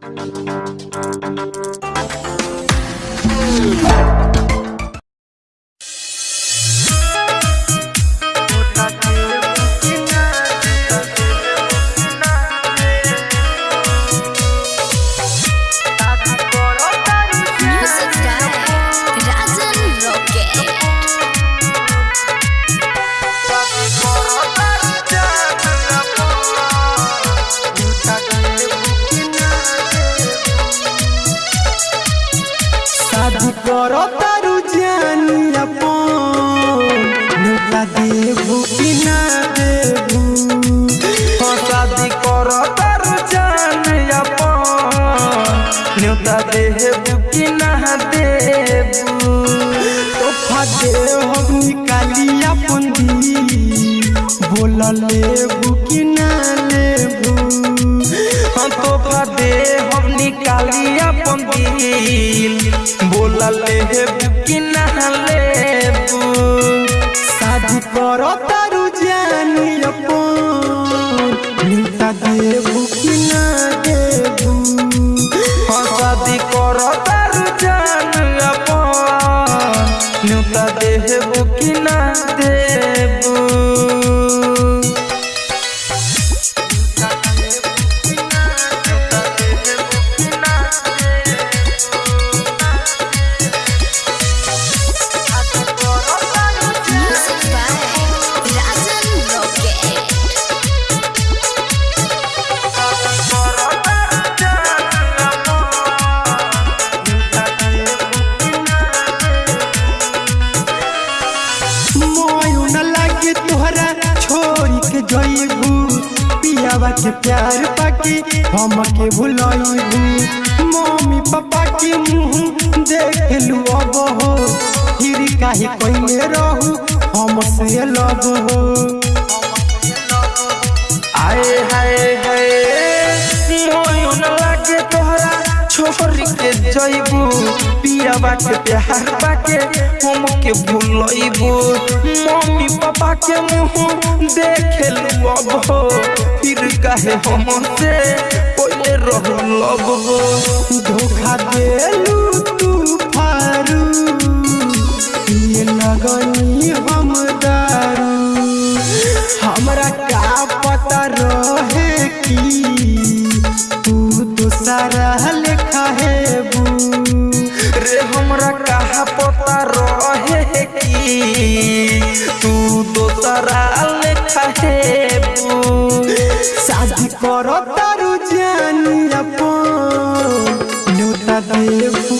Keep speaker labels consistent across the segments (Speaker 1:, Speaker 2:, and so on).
Speaker 1: Thank you. दिल बोला ले कि ना लेबू।
Speaker 2: शादी करो पियावा के प्यार पाके, हम के भुलाई मम्मी पापा के मुँह देख लू अब हो, फिर काहे कइले रहू, हम से लब हो।
Speaker 1: आए हाय। छोरी के जइबू पिया बाके प्यार बाके हम के भूलइबू मम्मी पापा के मुँह देखे लू अब हो फिर काहे हम से पहिले रहू लब हो
Speaker 2: धोखा देलू तू फारू ये लगनी हम दारू हमरा का पता रहे कि तू तो सारा लेखा हेबू
Speaker 1: रे हमरा कहा पता रहे कि? तू दोसरा लेखा हेबू
Speaker 2: शादी करो तारू जानी अपन। न्योता देबू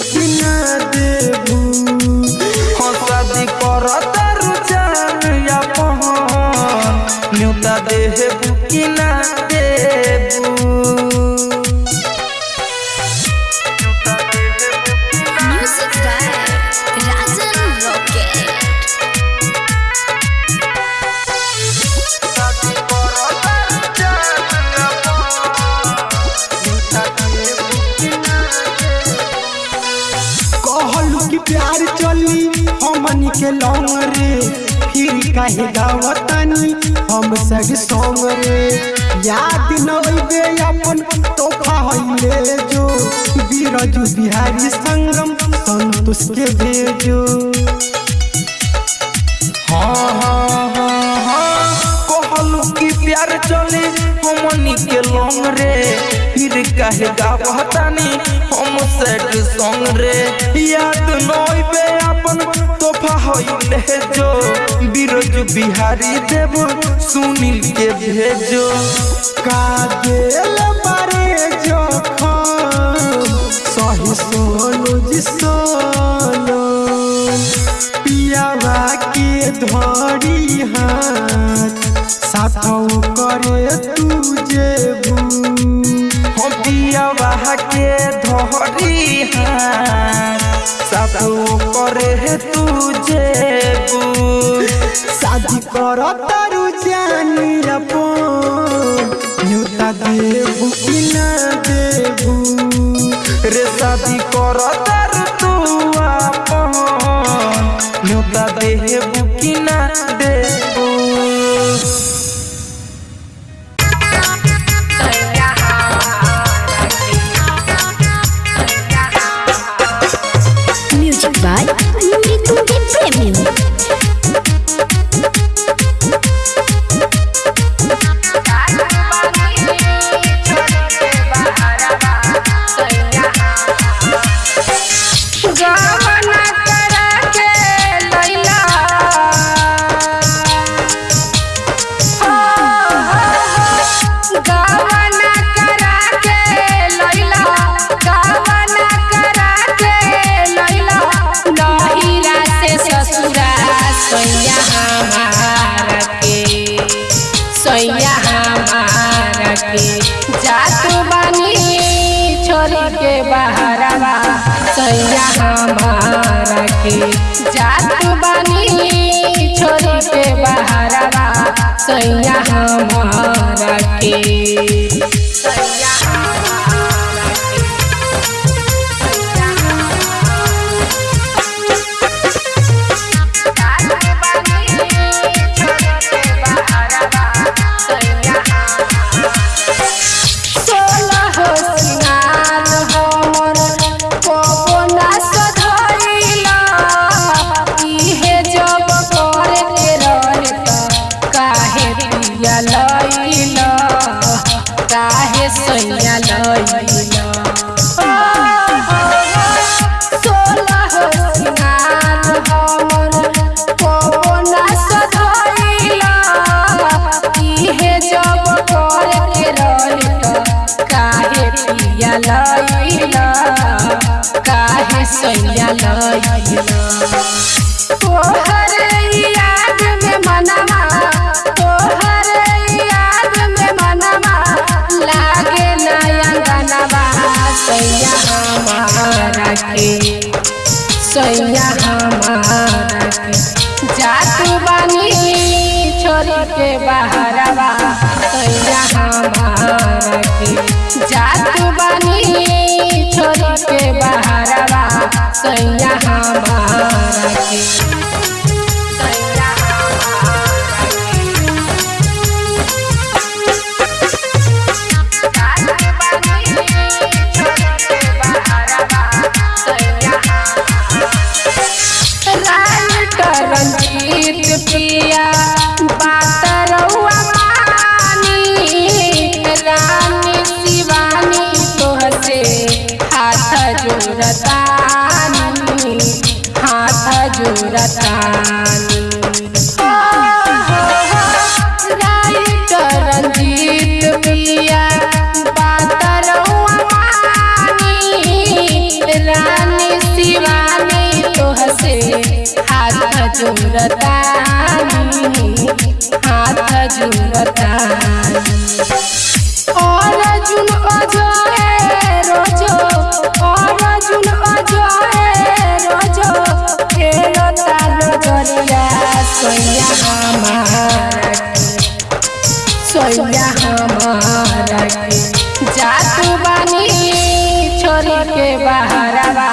Speaker 2: लौंग रे, फिर काहे गावतानी, हम सब सॉन्ग रे। याद न अइबे अपन तोहफा हइले जो, बीरजू बिहारी संगम संतोष के भेजो।
Speaker 1: हाँ हाँ हाँ हाँ कहलू कि प्यार चले हमनी के लौंग रे। फिर काहे गावतानी, हम सेट सॉन्ग रे। याद नइबे अपन जो बिरजू बिहारी देव सुनील के भेजो।
Speaker 2: का गेल बारे जखम, सही जी पियावा के धरी हाथ, साथौ करे तू जेबू
Speaker 1: पियावा के धरी साथो करे तुझे
Speaker 2: शादी कर तारू जानी अपन न्योता देबू कि ना देबू
Speaker 1: रे शादी कर तर तू अपन न्योता देबू कि ना देबू
Speaker 3: मारा के जात बानी छोरी के बहरवा सैया हमारा के जात बानी छोरी के बहरवा सैया हमारा के सैया लइला काहे सैया लइला तोहर याद में मनवा मनवा, लागे नया गनवा सैया हमारा के, सैया हमारा सैया हमारा के रंजीत पिया के बहरवा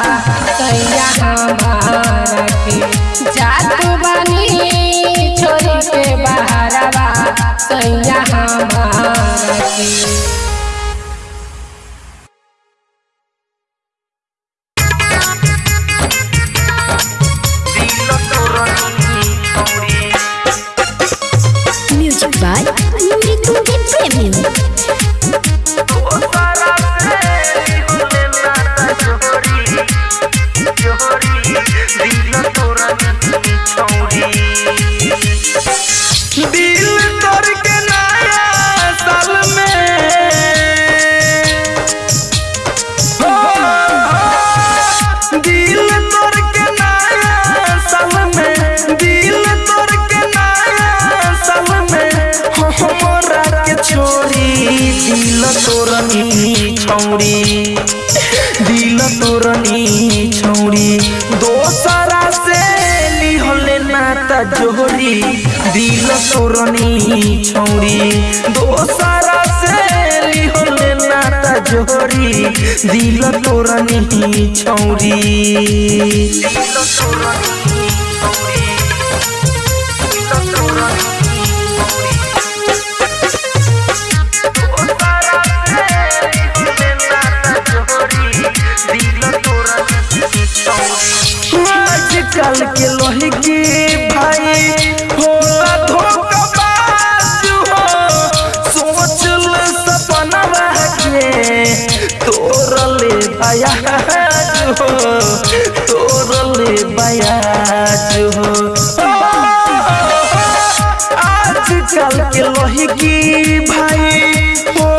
Speaker 3: सैया हमारा के जात बानी छोरी के
Speaker 1: छौड़ी दिल तोरनी छौड़ी दोसरा से लिहले नाता जोड़ी दिल तोरनी छौड़ी दोसरा से लिहले नाता जोड़ी दिल तोरनी छौड़ी दिल तोरनी आजकल के लोहे के भाई होला धोखाबाज हो। सोच ले सपना के हो बयाज हो। आजकल के लोहे की भाई होला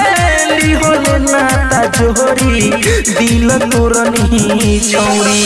Speaker 1: होले नाता जोहरी दिल तोरनी छौरी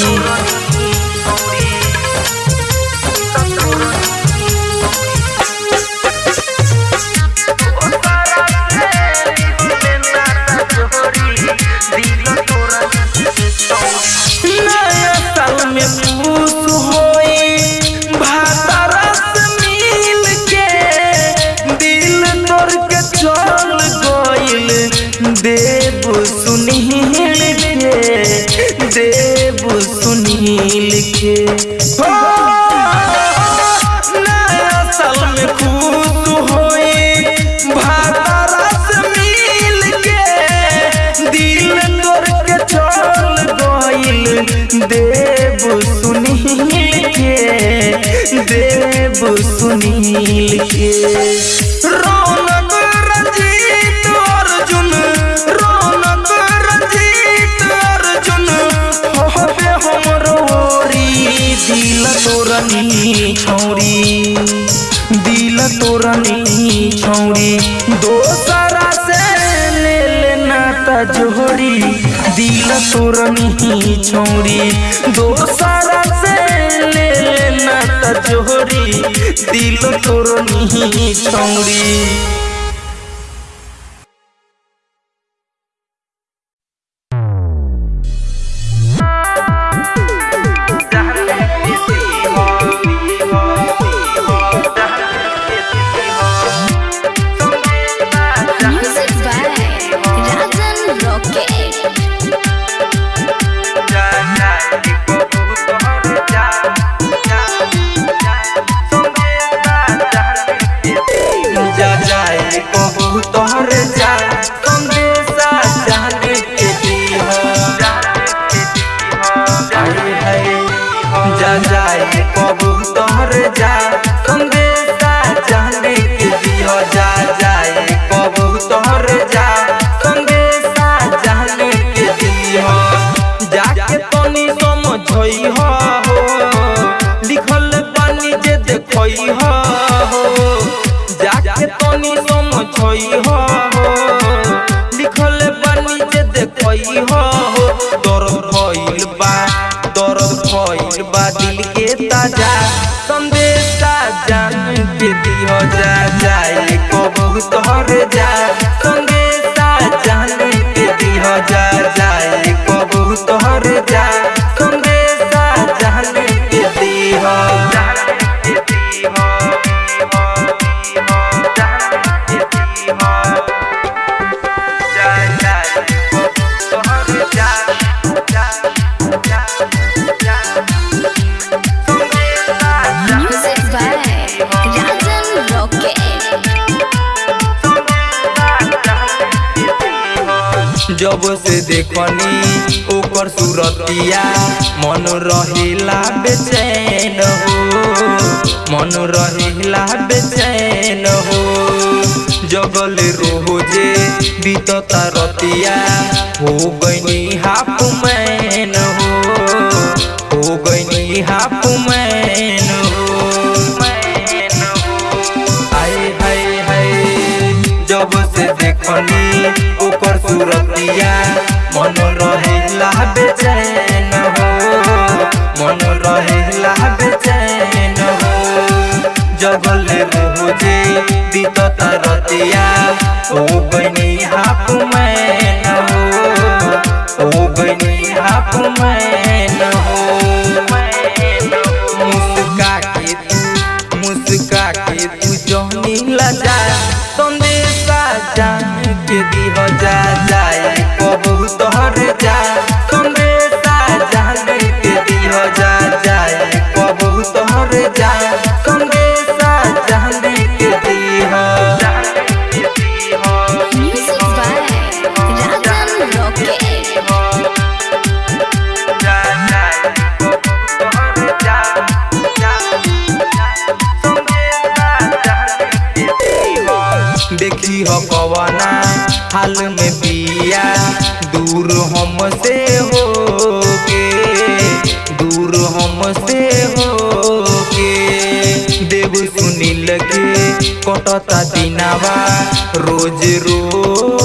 Speaker 1: तोरनी छौरी दोसरा से ले लेना तजोरी। दिल तोरनी छौरी दोसरा से ले लेना तजोरी। दिल तोरनी छौरी कहू तोहर समझई हो लिखल पानी जे देखई हो दर्द भइल बा दर्द भइल बा, दिल के ताज़ा। संदेशा जान के दियो जा, जाए को बहुत हर जा। जब से देखनी ओकर सूरतिया, मन रहिला बेचैन हो। मन रहिला बेचैन हो। जगल रोज़े बीतता रतिया, हो गई हाफ़ सूरतिया मन रहेला बेचैन हो मन रहेला बेचैन हो। जगल रोज़े बीतता तरतिया ओ बनी हाफ़ मैन हो ओ बनी हाफ़ मैन हो। हाल में पिया। दूर हमसे हो के दूर हमसे हो के देव सुनी लगे कटता दिनावा रोज रोज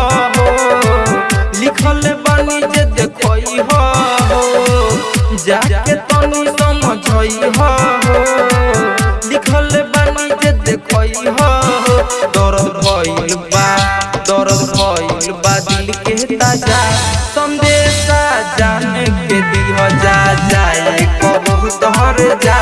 Speaker 1: जाके तनी समझई हो। लिखल बानी जे देखई हो। भइल बा भइल बा, दिल के ताज़ा। संदेशा के जा जाए। जा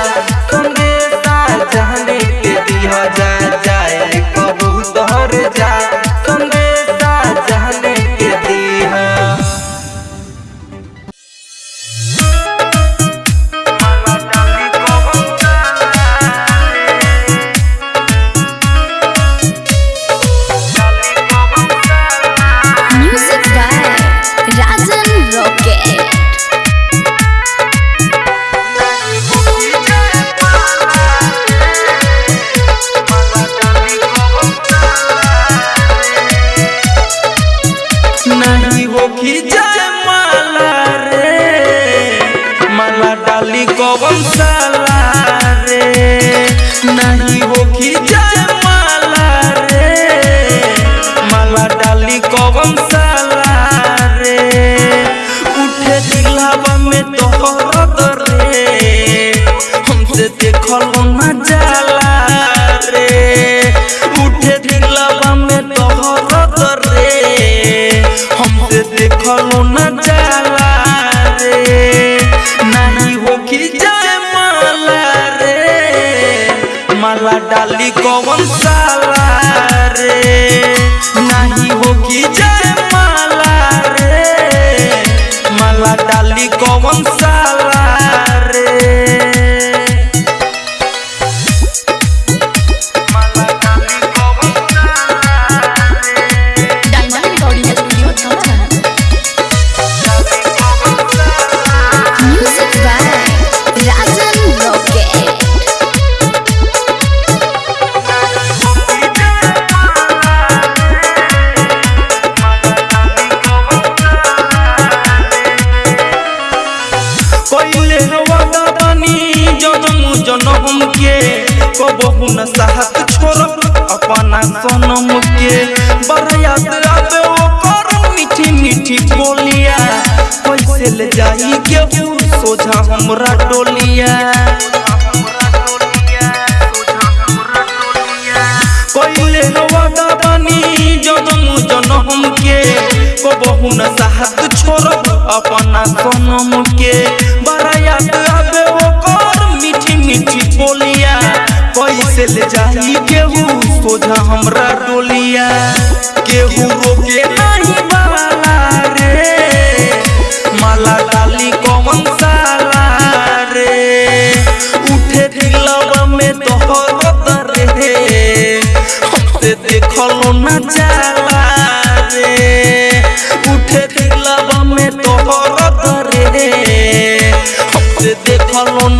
Speaker 1: जाए माला रे, माला डाली कवन साला रे? नहीं होखी जाए माला रे, माला डाली कवन साला रे? उठे दिलावा में तोहर रे, हमसे देखल न जाला डाली कबहू न साहत छोड़ब अपना सनम के। बरायात आवे ओकर मीठी मीठी बोलिया। कैसे ले जाई केहू सोझा हमरा डोलिया। केहू रोके नहीं रे उठे दिलवा में तोहर रे हमसे न जाला। हमसे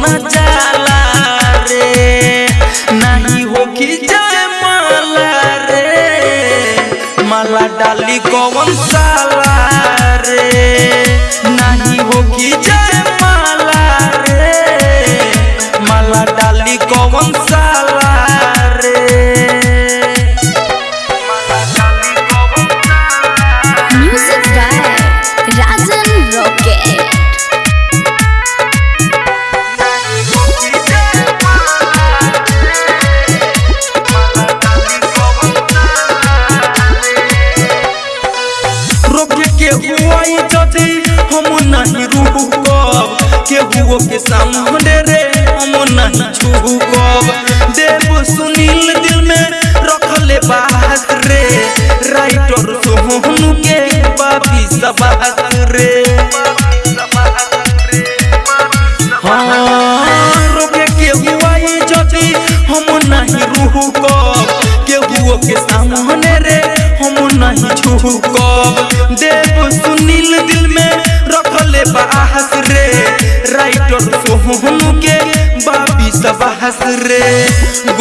Speaker 1: रे।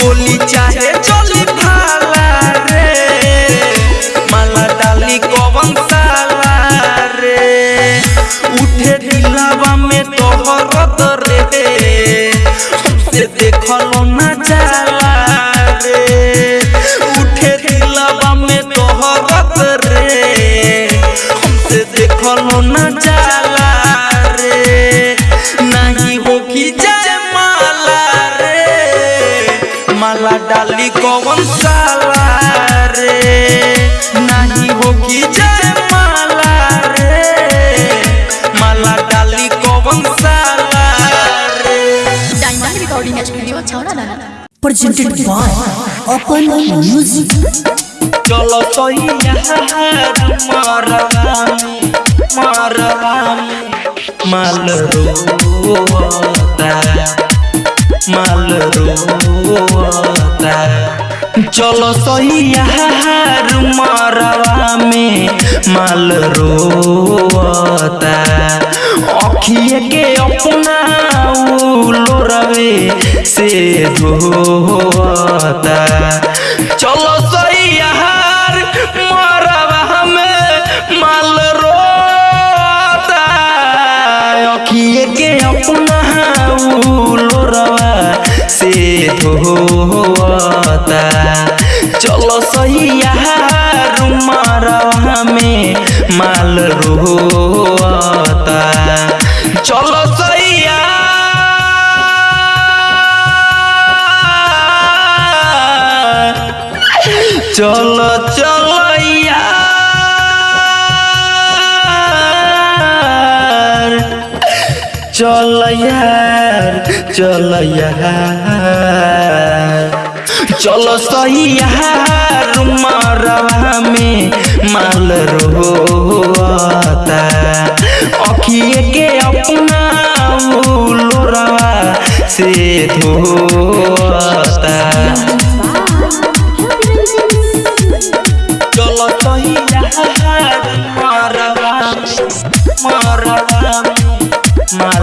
Speaker 1: गोली चाहे चली भाला रे। माला डाली कवन साला रे। उठे दिलावा में तोहरत
Speaker 4: presented by Open Music.
Speaker 1: चलो तो माल रोता माल रोता चलो सही मरवा में माल रोता अखिए के अपना लोरवे से धोता चलो सही यार मरवा में माल से धोता चलो सही मरवा में माल रोता। चलो सही यार। चलो चलो। चल यार चल यार। चलो सही यार मरवा में माल रोता अखिए के अपना लोरवा से धोता चलो सही यार मरवा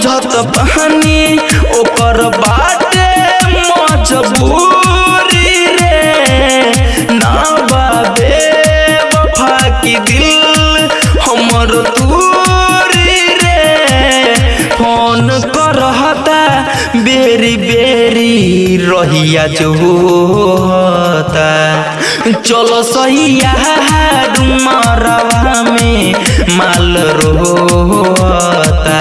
Speaker 1: समझत बहानी ओकर बाटे मजबूरी रे। ना बाबे वफा की दिल हमर दूरी रे। फ़ोन करहता, बेरी बेरी रहिया जो होता। चलो सही यार मरवा में। माल रोता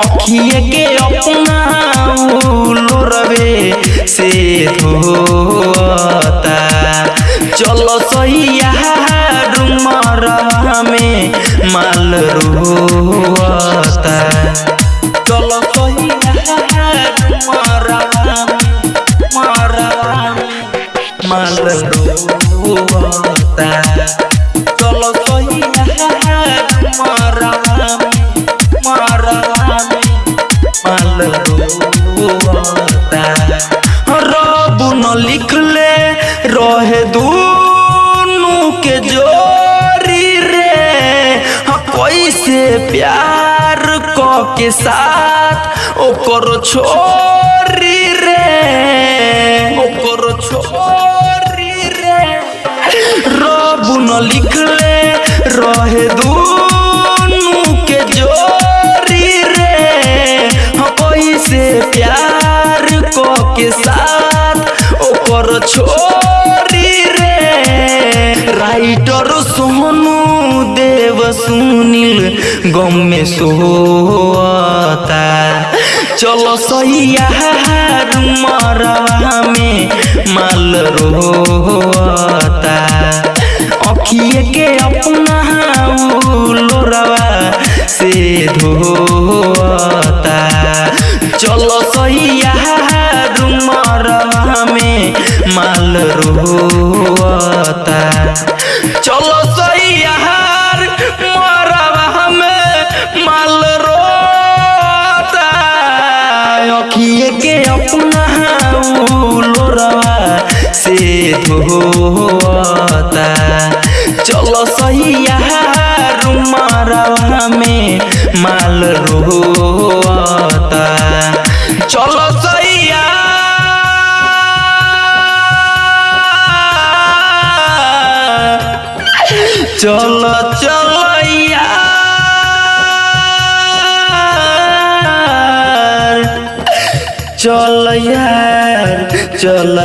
Speaker 1: अखिए के अपना लोरवे से धोता। चलो सही मरवा में माल रोता में मरवा में माल प्यार को के साथ ओकर छोरी सुनील गम में सोता चलो सैया में माल रोता अखिए के धोता चलो सैया रुमारवा में माल रोता। चलो सैया चलो चलो यार। चल यार। चल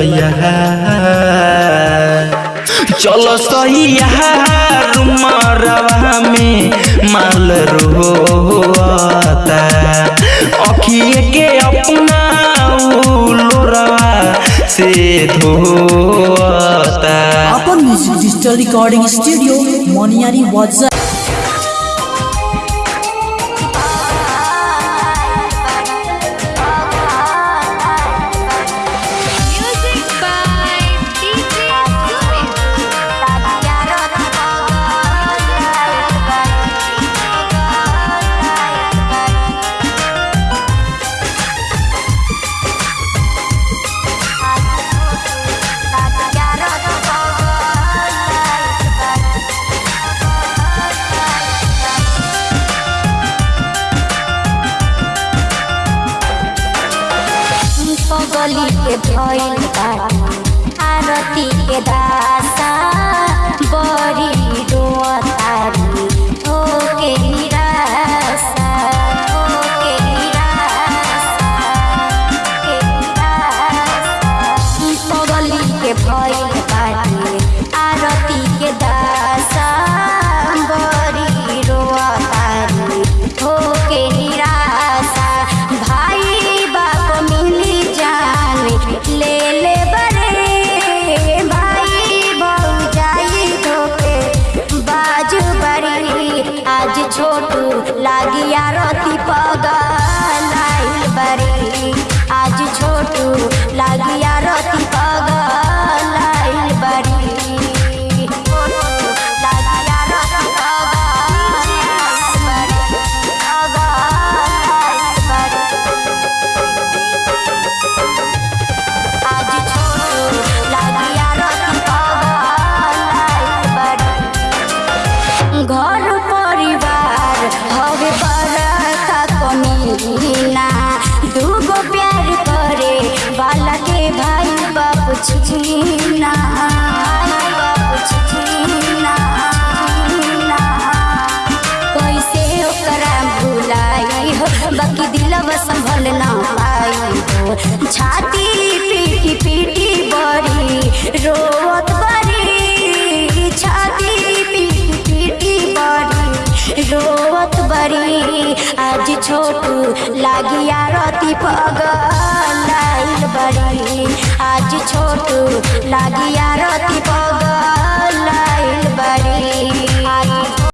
Speaker 1: चलो सही मरवा में माल रोता अखिए के अपना लोरवा से धोता
Speaker 4: अपन म्यूज़िक डिजिटल रिकॉर्डिंग स्टूडियो मोनियारी वाजा
Speaker 5: पगली के भइल आरती के दासा बड़ी रोतारी छोटू लागिया रोती पगल बड़ी। आज छोटू लागिया रोती पगल बड़ी।